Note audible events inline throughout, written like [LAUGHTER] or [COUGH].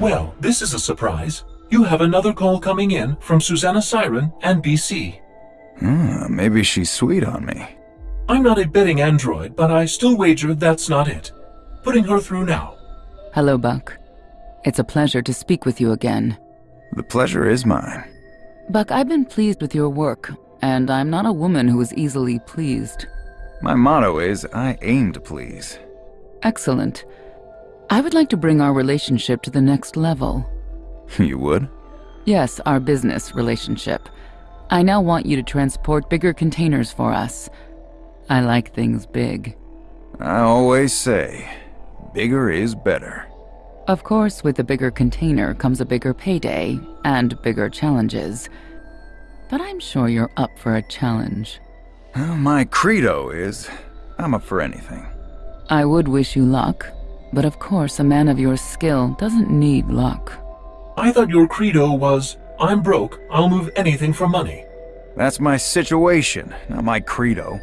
Well, this is a surprise. You have another call coming in from Susanna Siren and BC. Hmm, maybe she's sweet on me. I'm not a betting android, but I still wager that's not it. Putting her through now. Hello, Buck. It's a pleasure to speak with you again. The pleasure is mine. Buck, I've been pleased with your work, and I'm not a woman who is easily pleased. My motto is I aim to please. Excellent. I would like to bring our relationship to the next level. [LAUGHS] You would? Yes, our business relationship. I now want you to transport bigger containers for us. I like things big. I always say, bigger is better. Of course, with a bigger container comes a bigger payday and bigger challenges. But I'm sure you're up for a challenge. Well, my credo is I'm up for anything. I would wish you luck, but of course, a man of your skill doesn't need luck. I thought your credo was, I'm broke, I'll move anything for money. That's my situation, not my credo.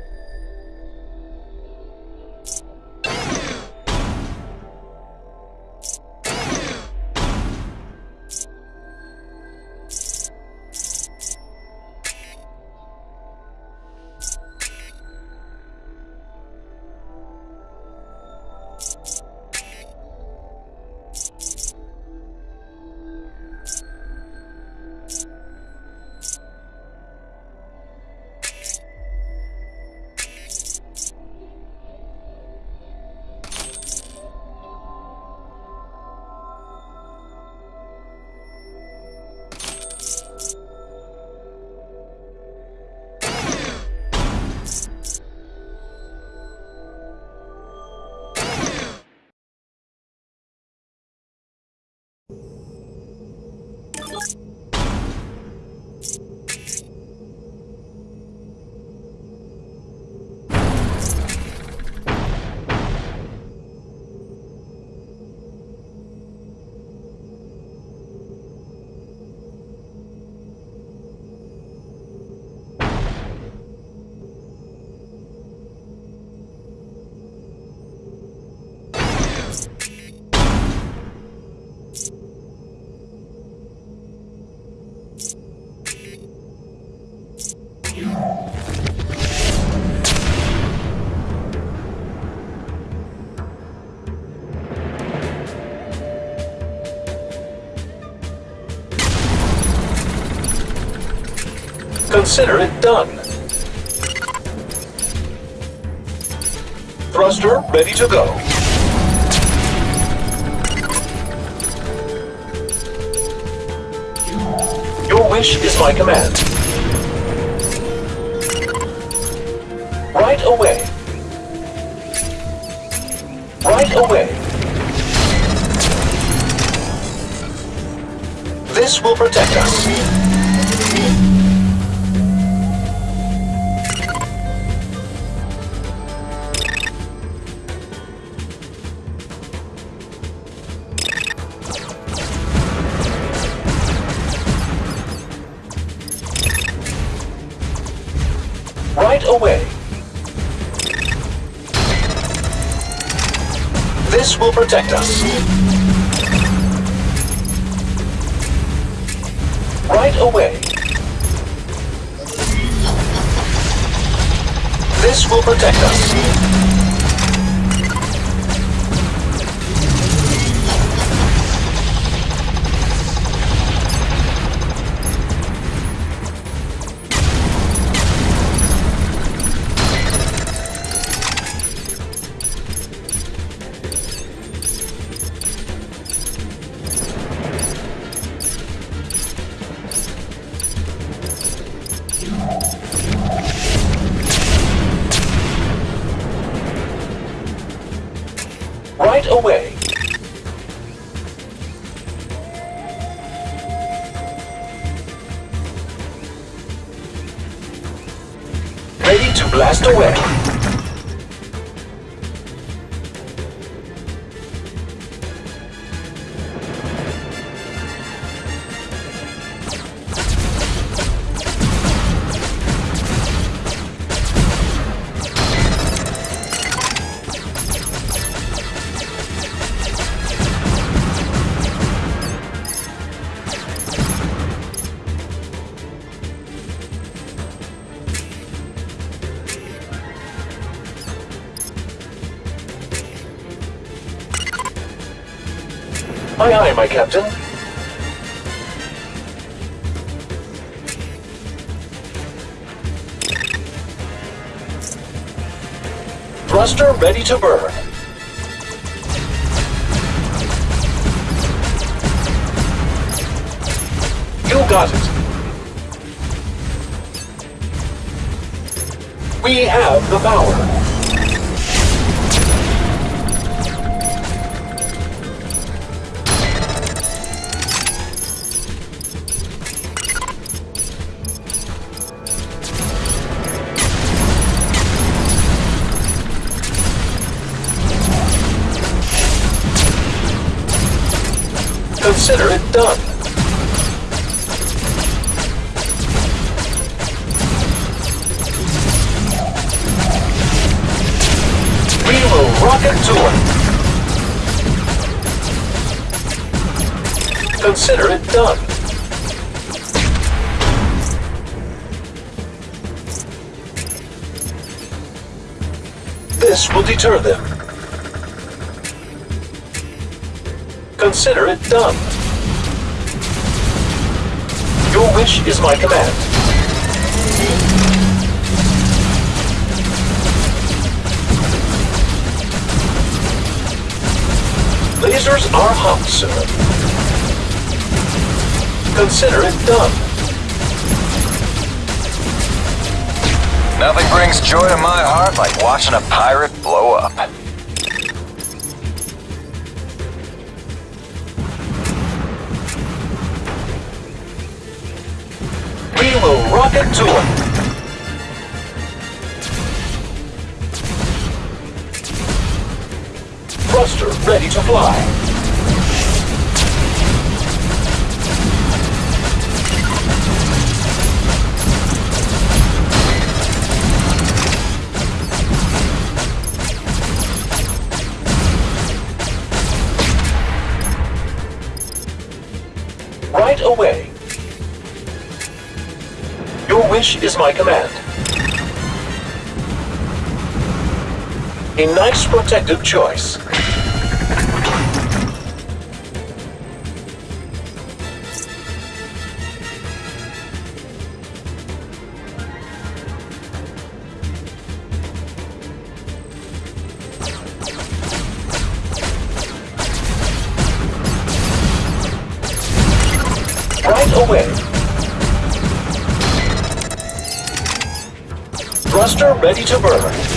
Consider it done. Thruster ready to go. Your wish is my command. Right away. Right away. This will protect us. Right away. This will protect us. Right away. This will protect us. Away. Ready to blast away. Aye, aye, my captain. Thruster ready to burn. You got it. We have the power. Consider it done. We will rock it to it. Consider it done. This will deter them. Consider it done. Is my command. Lasers are hot, sir. Consider it done. Nothing brings joy to my heart like watching a pirate blow up. Fly. Right away. Your wish is my command. A nice protective choice. Away. Thruster ready to burn.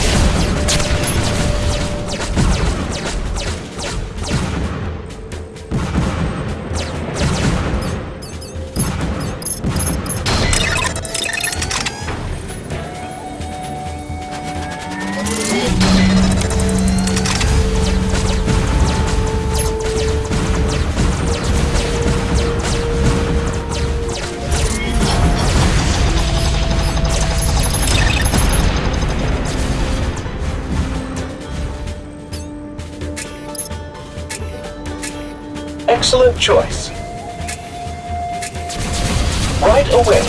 Excellent choice. Right away.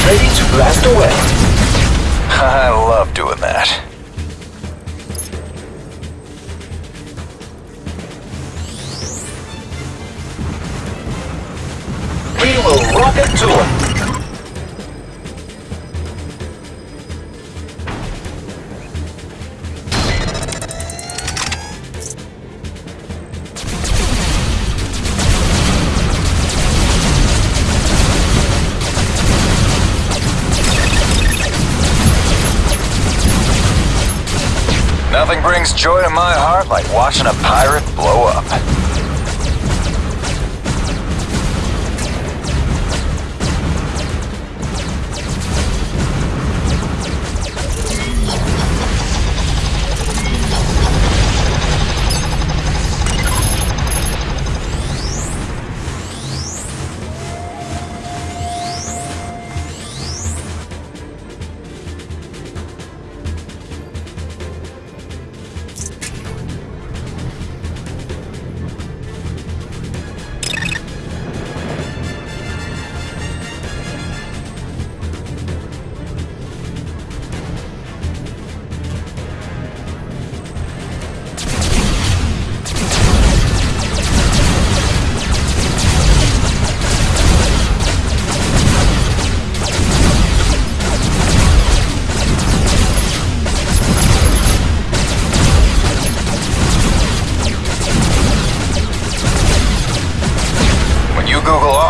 Ready to blast away. [LAUGHS] I love doing that. We will rock it to Nothing brings joy to my heart like watching a pirate blow up.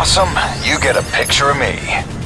Awesome, you get a picture of me.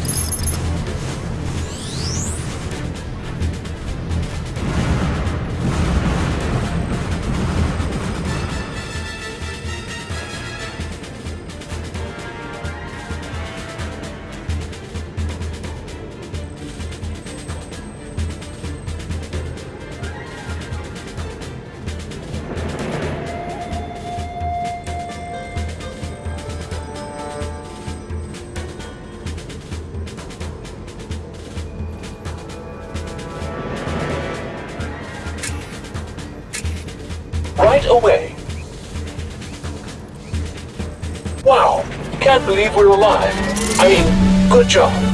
Right away. Wow, can't believe we're alive. I mean, good job.